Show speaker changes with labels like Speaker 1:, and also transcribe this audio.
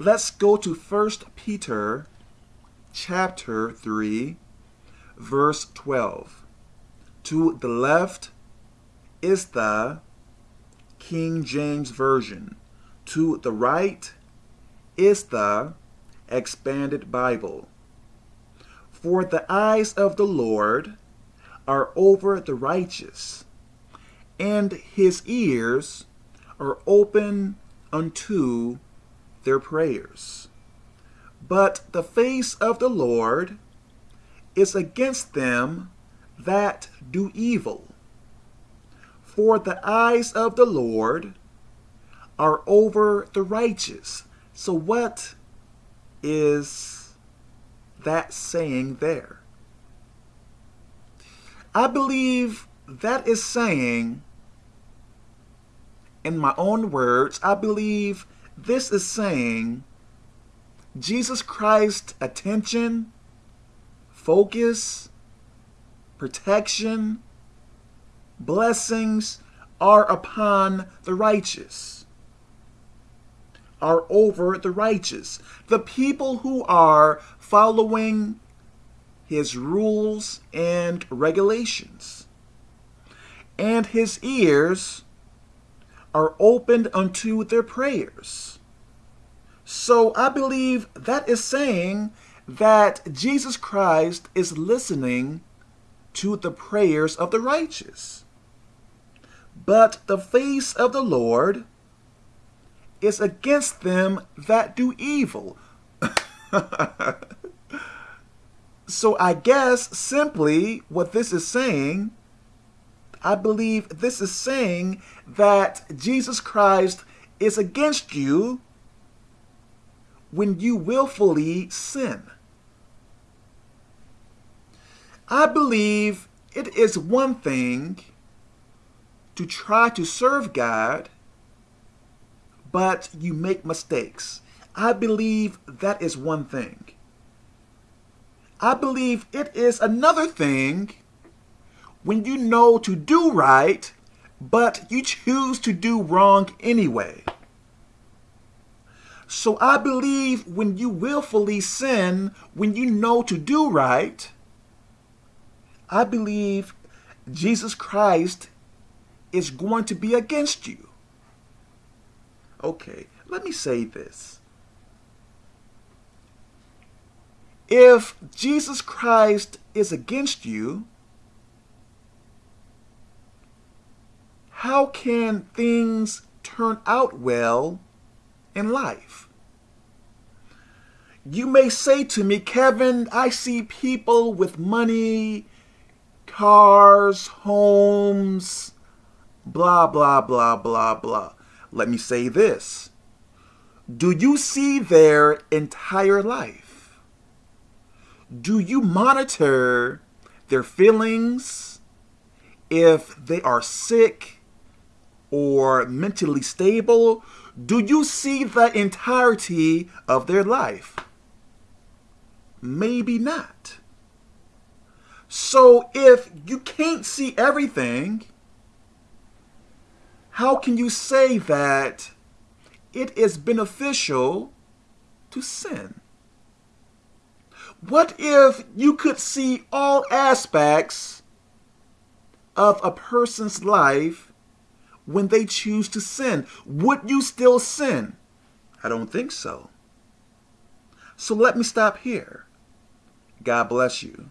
Speaker 1: let's go to 1 Peter chapter 3, verse 12. To the left is the King James Version. To the right is the Expanded Bible. For the eyes of the Lord are over the righteous, and his ears are open unto their prayers. But the face of the Lord is against them that do evil. For the eyes of the Lord are over the righteous. So what is that saying there? I believe that is saying, in my own words, I believe this is saying Jesus Christ's attention, focus, protection, blessings are upon the righteous, are over the righteous. The people who are following his rules and regulations. And his ears are opened unto their prayers. So I believe that is saying that Jesus Christ is listening to the prayers of the righteous. But the face of the Lord is against them that do evil. so I guess simply what this is saying, I believe this is saying that Jesus Christ is against you when you willfully sin. I believe it is one thing to try to serve God, but you make mistakes. I believe that is one thing. I believe it is another thing when you know to do right, but you choose to do wrong anyway. So I believe when you willfully sin, when you know to do right, I believe Jesus Christ is going to be against you. Okay, let me say this. If Jesus Christ is against you, how can things turn out well in life? You may say to me, Kevin, I see people with money, cars, homes, blah, blah, blah, blah, blah. Let me say this. Do you see their entire life? do you monitor their feelings if they are sick or mentally stable? Do you see the entirety of their life? Maybe not. So if you can't see everything, how can you say that it is beneficial to sin? What if you could see all aspects of a person's life when they choose to sin? Would you still sin? I don't think so. So let me stop here. God bless you.